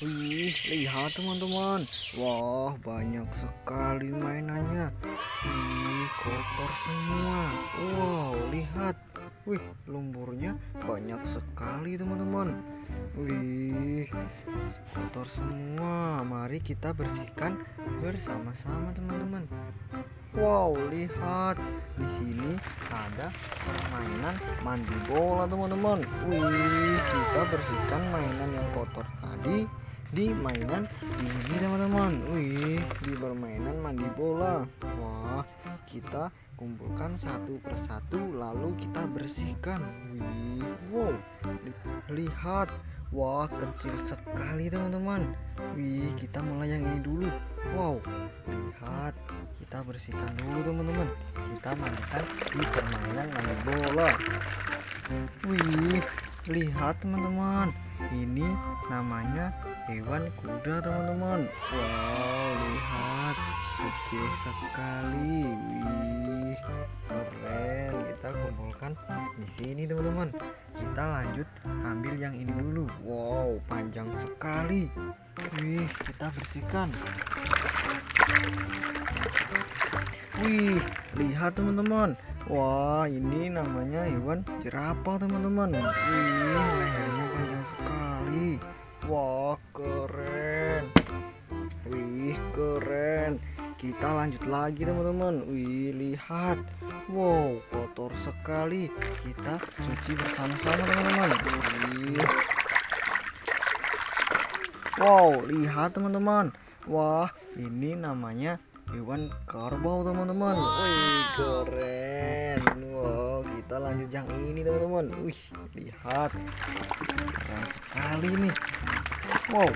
Wih, lihat teman-teman. Wah, banyak sekali mainannya. Wih, kotor semua. Wow, lihat. Wih, lumpurnya banyak sekali teman-teman. Wih, kotor semua. Mari kita bersihkan bersama-sama teman-teman. Wow, lihat di sini ada permainan mandi bola teman-teman. Wih, kita bersihkan mainan yang kotor tadi di mainan ini teman-teman. Wih, di permainan mandi bola. Wah, kita kumpulkan satu persatu lalu kita bersihkan. Wih, wow, lihat. Wah, kecil sekali teman-teman. Wih, kita mulai yang ini dulu. Wow, lihat kita bersihkan dulu teman-teman kita mandikan di permainan mandi bola wih lihat teman-teman ini namanya hewan kuda teman-teman. Wow lihat. Kecil sekali. Wih keren. Kita kumpulkan di sini teman-teman. Kita lanjut ambil yang ini dulu. Wow panjang sekali. Wih kita bersihkan. Wih, lihat teman-teman. Wah, ini namanya hewan jerapah teman-teman. Wih, lehernya. Wah, keren. Wih, keren. Kita lanjut lagi teman-teman. Wih, lihat. Wow, kotor sekali. Kita cuci bersama-sama teman-teman. Wow, lihat teman-teman. Wah, ini namanya hewan kerbau teman-teman wih keren wow kita lanjut yang ini teman-teman wih lihat keren sekali nih wow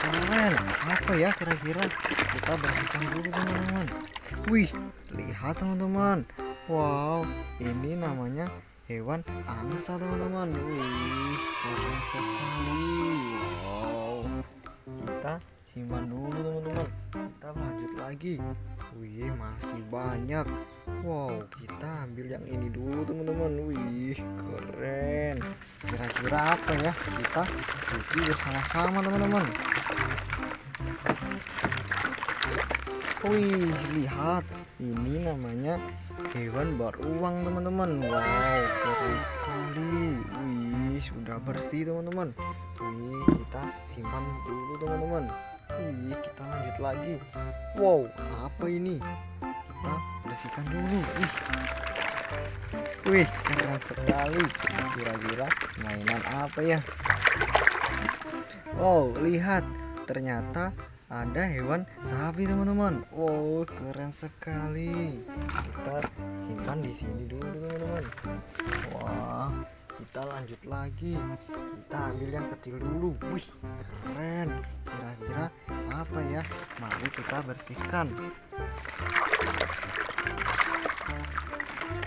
keren. Apa ya kira-kira? Kita bersihkan dulu teman-teman. Wih lihat teman-teman. Wow ini namanya hewan angsa teman-teman. Wih keren sekali. Wow. Kita simpan dulu teman-teman. Kita lanjut lagi wih masih banyak. Wow kita ambil yang ini dulu teman-teman. Wih keren. Kira-kira apa ya? Kita cuci bersama-sama teman-teman. Wih lihat. Ini namanya hewan beruang teman-teman. Wow keren sekali. Wih sudah bersih teman-teman. Wih kita simpan dulu teman-teman Wih, kita lanjut lagi. Wow, apa ini? Kita bersihkan dulu. Wih. Wih, keren sekali. Kira-kira mainan apa ya? Wow, lihat. Ternyata ada hewan sapi, teman-teman. Wow, keren sekali. Kita simpan di sini dulu, teman-teman. Wah, kita lanjut lagi. Kita ambil yang kecil dulu. Wih keren. Kira-kira apa ya? Mari kita bersihkan.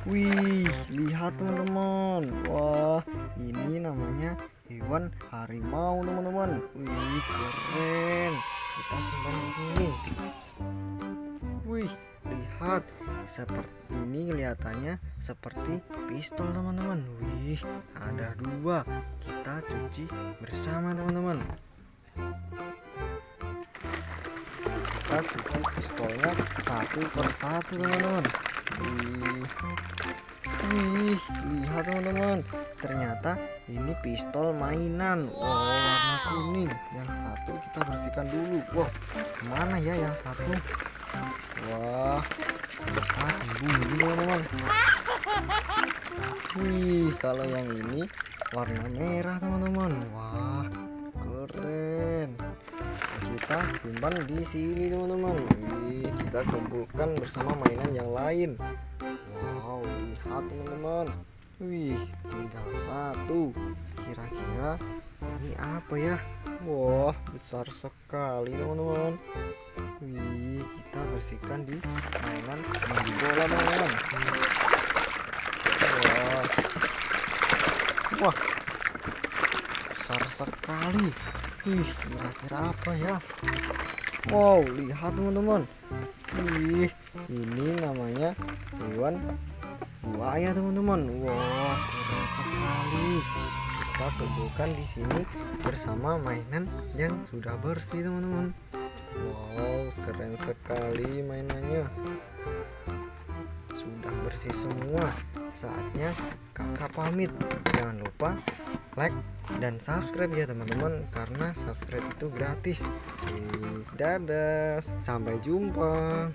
Wih lihat teman-teman. Wah ini namanya hewan harimau teman-teman. Wih keren. Kita simpan di sini. Wih lihat. Seperti ini kelihatannya. Seperti pistol teman-teman. Wih ada dua. Kita cuci bersama teman-teman. Kita cuci pistolnya satu persatu teman-teman. Wih lihat teman-teman. Ternyata ini pistol mainan. Wow warna kuning. Yang satu kita bersihkan dulu. Wow ke mana ya yang satu? Wah kita sembunyi teman-teman wih kalau yang ini warna merah teman-teman. Wah keren. Kita simpan di sini teman-teman. Wih kita kumpulkan bersama mainan yang lain. Wow lihat teman-teman. Wih tinggal satu. Kira-kira ini apa ya? Wah besar sekali teman-teman. Wih kita bersihkan di mainan bola teman-teman wah. Besar sekali. Wih kira-kira apa ya? Wow lihat teman-teman. Wih ini namanya hewan buaya teman-teman. Wah keren sekali. Kita kumpulkan di sini bersama mainan yang sudah bersih teman-teman. Wow keren sekali mainannya. Sudah bersih semua saatnya kakak pamit. Jangan lupa like dan subscribe ya teman-teman karena subscribe itu gratis. Dadah sampai jumpa